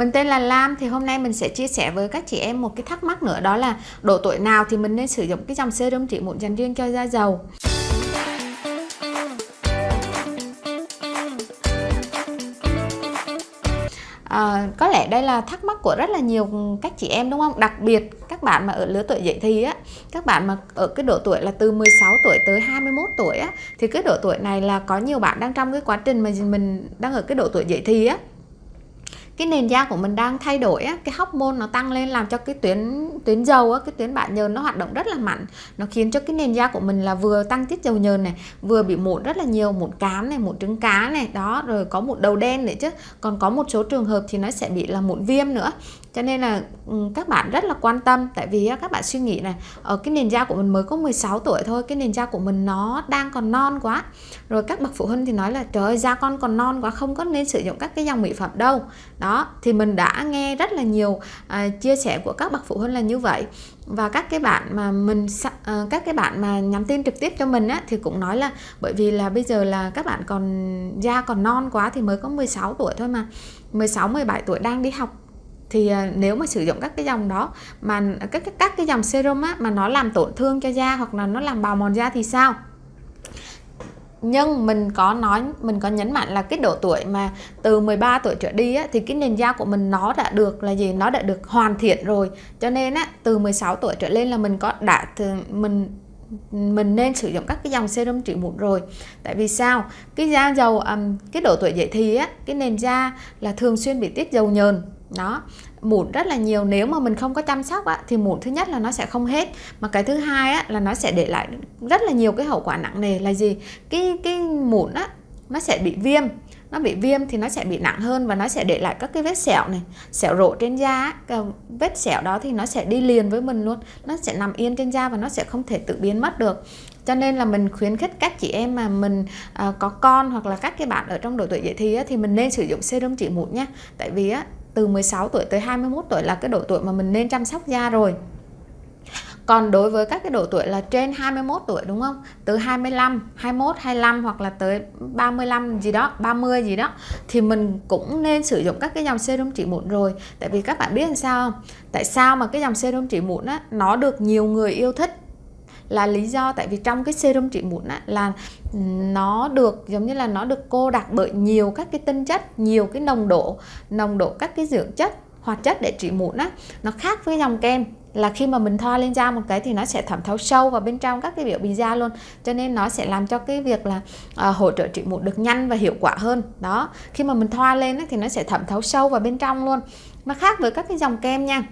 Mình tên là Lam thì hôm nay mình sẽ chia sẻ với các chị em một cái thắc mắc nữa đó là độ tuổi nào thì mình nên sử dụng cái dòng serum trị mụn dành riêng cho da dầu. À, có lẽ đây là thắc mắc của rất là nhiều các chị em đúng không? Đặc biệt các bạn mà ở lứa tuổi dậy thì á, các bạn mà ở cái độ tuổi là từ 16 tuổi tới 21 tuổi á thì cái độ tuổi này là có nhiều bạn đang trong cái quá trình mà mình đang ở cái độ tuổi dậy thì á cái nền da của mình đang thay đổi á, cái hormone nó tăng lên làm cho cái tuyến tuyến dầu á, cái tuyến bã nhờn nó hoạt động rất là mạnh. Nó khiến cho cái nền da của mình là vừa tăng tiết dầu nhờn này vừa bị mụn rất là nhiều mụn cám này mụn trứng cá này. Đó rồi có mụn đầu đen nữa chứ. Còn có một số trường hợp thì nó sẽ bị là mụn viêm nữa cho nên là ừ, các bạn rất là quan tâm. Tại vì các bạn suy nghĩ này ở cái nền da của mình mới có 16 tuổi thôi cái nền da của mình nó đang còn non quá. Rồi các bậc phụ huynh thì nói là trời ơi da con còn non quá không có nên sử dụng các cái dòng mỹ phẩm đâu. Đó thì mình đã nghe rất là nhiều à, chia sẻ của các bậc phụ huynh là như vậy. Và các cái bạn mà mình à, các cái bạn mà nhắn tin trực tiếp cho mình á thì cũng nói là bởi vì là bây giờ là các bạn còn da còn non quá thì mới có 16 tuổi thôi mà. 16 17 tuổi đang đi học thì à, nếu mà sử dụng các cái dòng đó mà à, các các, các cái dòng serum á mà nó làm tổn thương cho da hoặc là nó làm bào mòn da thì sao? Nhưng mình có nói mình có nhấn mạnh là cái độ tuổi mà từ 13 tuổi trở đi á, thì cái nền da của mình nó đã được là gì? Nó đã được hoàn thiện rồi. Cho nên á từ 16 tuổi trở lên là mình có đã mình mình nên sử dụng các cái dòng serum trị mụn rồi. Tại vì sao? Cái da dầu um, cái độ tuổi dậy thì á cái nền da là thường xuyên bị tiết dầu nhờn đó mụn rất là nhiều. Nếu mà mình không có chăm sóc á, thì mụn thứ nhất là nó sẽ không hết. Mà cái thứ hai á, là nó sẽ để lại rất là nhiều cái hậu quả nặng nề. Là gì? Cái cái mụn á nó sẽ bị viêm. Nó bị viêm thì nó sẽ bị nặng hơn và nó sẽ để lại các cái vết sẹo này sẹo rộ trên da cái vết sẹo đó thì nó sẽ đi liền với mình luôn. Nó sẽ nằm yên trên da và nó sẽ không thể tự biến mất được. Cho nên là mình khuyến khích các chị em mà mình à, có con hoặc là các cái bạn ở trong độ tuổi dậy thì á, thì mình nên sử dụng serum trị mụn nhé tại vì á, từ 16 tuổi tới 21 tuổi là cái độ tuổi mà mình nên chăm sóc da rồi còn đối với các cái độ tuổi là trên 21 tuổi đúng không? Từ 25, 21, 25 hoặc là tới 35 gì đó, 30 gì đó thì mình cũng nên sử dụng các cái dòng serum trị mụn rồi. Tại vì các bạn biết làm sao không? Tại sao mà cái dòng serum trị mụn á nó được nhiều người yêu thích là lý do tại vì trong cái serum trị mụn á, là nó được giống như là nó được cô đặc bởi nhiều các cái tinh chất nhiều cái nồng độ nồng độ các cái dưỡng chất hoạt chất để trị mụn á. Nó khác với dòng kem là khi mà mình thoa lên da một cái thì nó sẽ thẩm thấu sâu vào bên trong các cái biểu bì da luôn. Cho nên nó sẽ làm cho cái việc là uh, hỗ trợ trị mụn được nhanh và hiệu quả hơn. Đó khi mà mình thoa lên á, thì nó sẽ thẩm thấu sâu vào bên trong luôn. Nó khác với các cái dòng kem nha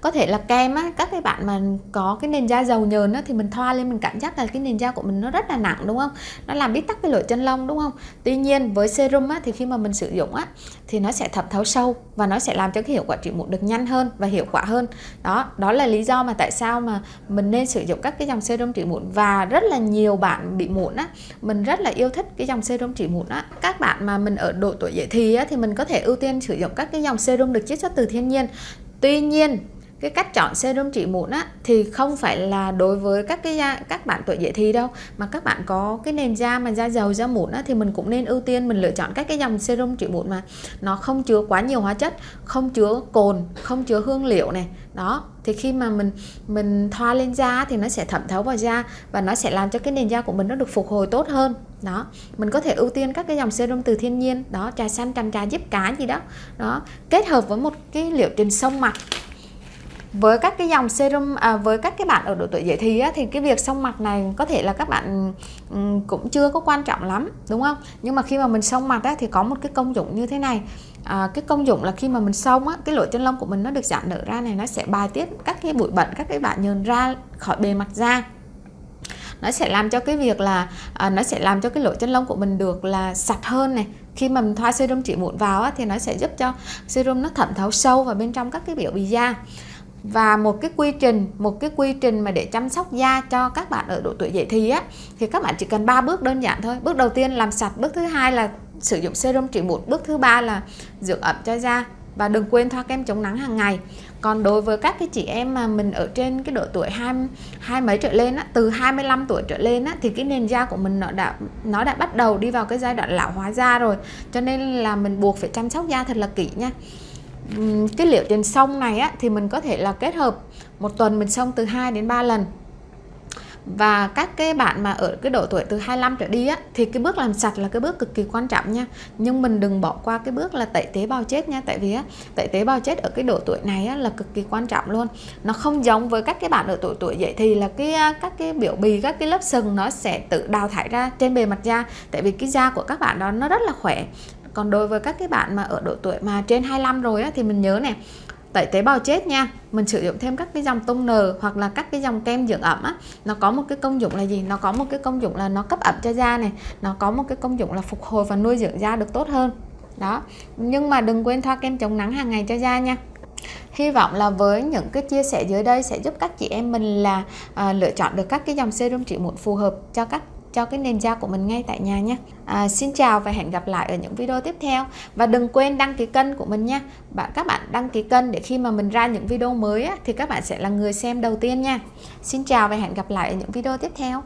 có thể là kem á, các cái bạn mà có cái nền da dầu nhờn á, thì mình thoa lên mình cảm giác là cái nền da của mình nó rất là nặng, đúng không? Nó làm bít tắc cái lỗ chân lông, đúng không? Tuy nhiên với serum á, thì khi mà mình sử dụng á, thì nó sẽ thẩm thấu sâu và nó sẽ làm cho cái hiệu quả trị mụn được nhanh hơn và hiệu quả hơn. Đó đó là lý do mà tại sao mà mình nên sử dụng các cái dòng serum trị mụn và rất là nhiều bạn bị mụn á. Mình rất là yêu thích cái dòng serum trị mụn á. Các bạn mà mình ở độ tuổi dậy thì á, thì mình có thể ưu tiên sử dụng các cái dòng serum được chiết xuất từ thiên nhiên. Tuy nhiên cái cách chọn serum trị mụn á, thì không phải là đối với các cái da, các bạn tuổi dậy thì đâu, mà các bạn có cái nền da mà da dầu da mụn á, thì mình cũng nên ưu tiên mình lựa chọn các cái dòng serum trị mụn mà nó không chứa quá nhiều hóa chất, không chứa cồn, không chứa hương liệu này. Đó, thì khi mà mình mình thoa lên da thì nó sẽ thẩm thấu vào da và nó sẽ làm cho cái nền da của mình nó được phục hồi tốt hơn. Đó, mình có thể ưu tiên các cái dòng serum từ thiên nhiên, đó, trà xanh, tràm trà giúp cá gì đó. Đó, kết hợp với một cái liệu trình sông mặt với các cái dòng serum à, với các cái bạn ở độ tuổi dậy thì á, thì cái việc xông mặt này có thể là các bạn um, cũng chưa có quan trọng lắm đúng không? Nhưng mà khi mà mình xông mặt á, thì có một cái công dụng như thế này. À, cái công dụng là khi mà mình xông á, cái lỗ chân lông của mình nó được giãn nở ra này nó sẽ bài tiết các cái bụi bẩn các cái bạn nhờn ra khỏi bề mặt da. Nó sẽ làm cho cái việc là à, nó sẽ làm cho cái lỗ chân lông của mình được là sạch hơn này. Khi mà mình thoa serum trị mụn vào á, thì nó sẽ giúp cho serum nó thẩm thấu sâu vào bên trong các cái biểu bì da và một cái quy trình một cái quy trình mà để chăm sóc da cho các bạn ở độ tuổi dậy thì á thì các bạn chỉ cần 3 bước đơn giản thôi. Bước đầu tiên làm sạch bước thứ hai là sử dụng serum trị mụn bước thứ ba là dưỡng ẩm cho da. Và đừng quên thoa kem chống nắng hàng ngày. Còn đối với các cái chị em mà mình ở trên cái độ tuổi hai hai mấy trở lên á, từ 25 tuổi trở lên á, thì cái nền da của mình nó đã nó đã bắt đầu đi vào cái giai đoạn lão hóa da rồi. Cho nên là mình buộc phải chăm sóc da thật là kỹ nha cái liệu trình sông này á, thì mình có thể là kết hợp một tuần mình sông từ 2 đến 3 lần. Và các cái bạn mà ở cái độ tuổi từ 25 trở đi á thì cái bước làm sạch là cái bước cực kỳ quan trọng nha. Nhưng mình đừng bỏ qua cái bước là tẩy tế bào chết nha tại vì á tẩy tế bào chết ở cái độ tuổi này á là cực kỳ quan trọng luôn. Nó không giống với các cái bạn ở tuổi tuổi dậy thì là cái các cái biểu bì các cái lớp sừng nó sẽ tự đào thải ra trên bề mặt da. Tại vì cái da của các bạn đó nó rất là khỏe còn đối với các cái bạn mà ở độ tuổi mà trên 25 rồi á, thì mình nhớ này tẩy tế bào chết nha mình sử dụng thêm các cái dòng tông nờ hoặc là các cái dòng kem dưỡng ẩm á nó có một cái công dụng là gì? Nó có một cái công dụng là nó cấp ẩm cho da này nó có một cái công dụng là phục hồi và nuôi dưỡng da được tốt hơn. Đó nhưng mà đừng quên thoa kem chống nắng hàng ngày cho da nha. Hy vọng là với những cái chia sẻ dưới đây sẽ giúp các chị em mình là à, lựa chọn được các cái dòng serum trị mụn phù hợp cho các cho cái nền da của mình ngay tại nhà nhé. À, Xin chào và hẹn gặp lại ở những video tiếp theo. Và đừng quên đăng ký kênh của mình nha. Bạn các bạn đăng ký kênh để khi mà mình ra những video mới á, thì các bạn sẽ là người xem đầu tiên nha. Xin chào và hẹn gặp lại ở những video tiếp theo.